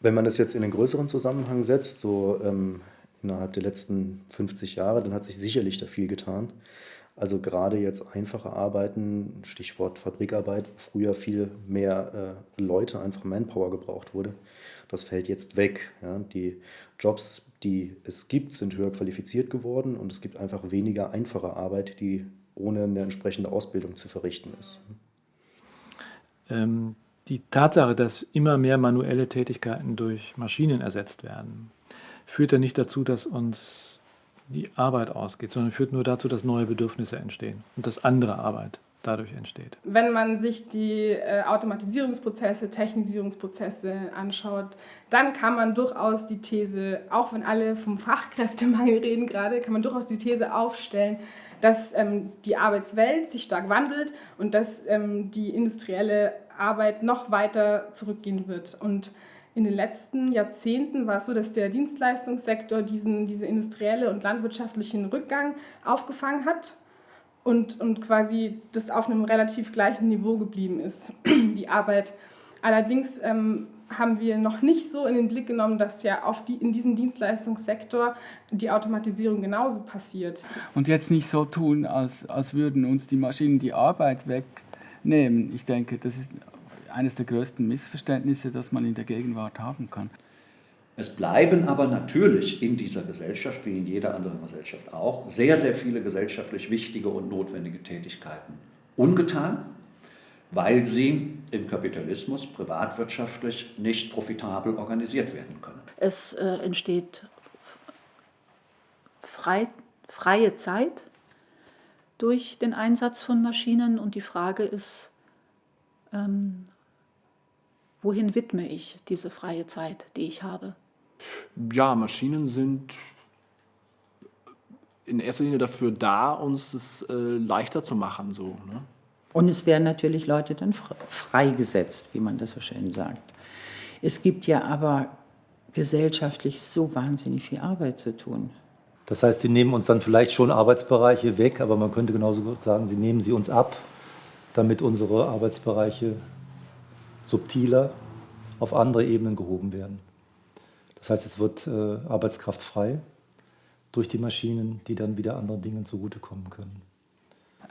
Wenn man das jetzt in einen größeren Zusammenhang setzt, so ähm, innerhalb der letzten 50 Jahre, dann hat sich sicherlich da viel getan. Also gerade jetzt einfache Arbeiten, Stichwort Fabrikarbeit, wo früher viel mehr äh, Leute, einfach Manpower gebraucht wurde. Das fällt jetzt weg. Ja. Die Jobs, die es gibt, sind höher qualifiziert geworden und es gibt einfach weniger einfache Arbeit, die ohne eine entsprechende Ausbildung zu verrichten ist. Ähm, die Tatsache, dass immer mehr manuelle Tätigkeiten durch Maschinen ersetzt werden, führt ja nicht dazu, dass uns die Arbeit ausgeht, sondern führt nur dazu, dass neue Bedürfnisse entstehen und dass andere Arbeit dadurch entsteht. Wenn man sich die äh, Automatisierungsprozesse, Technisierungsprozesse anschaut, dann kann man durchaus die These, auch wenn alle vom Fachkräftemangel reden gerade, kann man durchaus die These aufstellen, dass ähm, die Arbeitswelt sich stark wandelt und dass ähm, die industrielle Arbeit noch weiter zurückgehen wird. Und in den letzten Jahrzehnten war es so, dass der Dienstleistungssektor diesen diese industrielle und landwirtschaftlichen Rückgang aufgefangen hat und, und quasi das auf einem relativ gleichen Niveau geblieben ist, die Arbeit. Allerdings ähm, haben wir noch nicht so in den Blick genommen, dass ja auf die, in diesem Dienstleistungssektor die Automatisierung genauso passiert. Und jetzt nicht so tun, als, als würden uns die Maschinen die Arbeit wegnehmen. Ich denke, das ist eines der größten Missverständnisse, das man in der Gegenwart haben kann. Es bleiben aber natürlich in dieser Gesellschaft, wie in jeder anderen Gesellschaft auch, sehr, sehr viele gesellschaftlich wichtige und notwendige Tätigkeiten ungetan, weil sie im Kapitalismus privatwirtschaftlich nicht profitabel organisiert werden können. Es äh, entsteht frei, freie Zeit durch den Einsatz von Maschinen und die Frage ist, ähm, wohin widme ich diese freie Zeit, die ich habe? Ja, Maschinen sind in erster Linie dafür da, uns es äh, leichter zu machen. So, ne? Und es werden natürlich Leute dann freigesetzt, wie man das so schön sagt. Es gibt ja aber gesellschaftlich so wahnsinnig viel Arbeit zu tun. Das heißt, sie nehmen uns dann vielleicht schon Arbeitsbereiche weg, aber man könnte genauso gut sagen, sie nehmen sie uns ab, damit unsere Arbeitsbereiche subtiler auf andere Ebenen gehoben werden. Das heißt, es wird äh, Arbeitskraft frei durch die Maschinen, die dann wieder anderen Dingen zugutekommen können.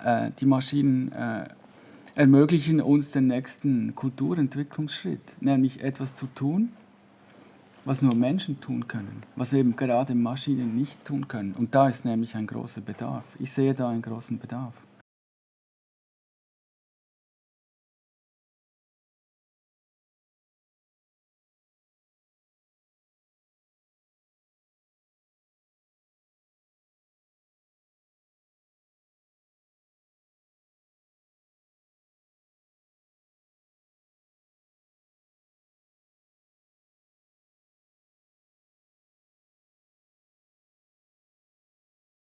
Äh, die Maschinen äh, ermöglichen uns den nächsten Kulturentwicklungsschritt, nämlich etwas zu tun, was nur Menschen tun können, was eben gerade Maschinen nicht tun können. Und da ist nämlich ein großer Bedarf. Ich sehe da einen großen Bedarf.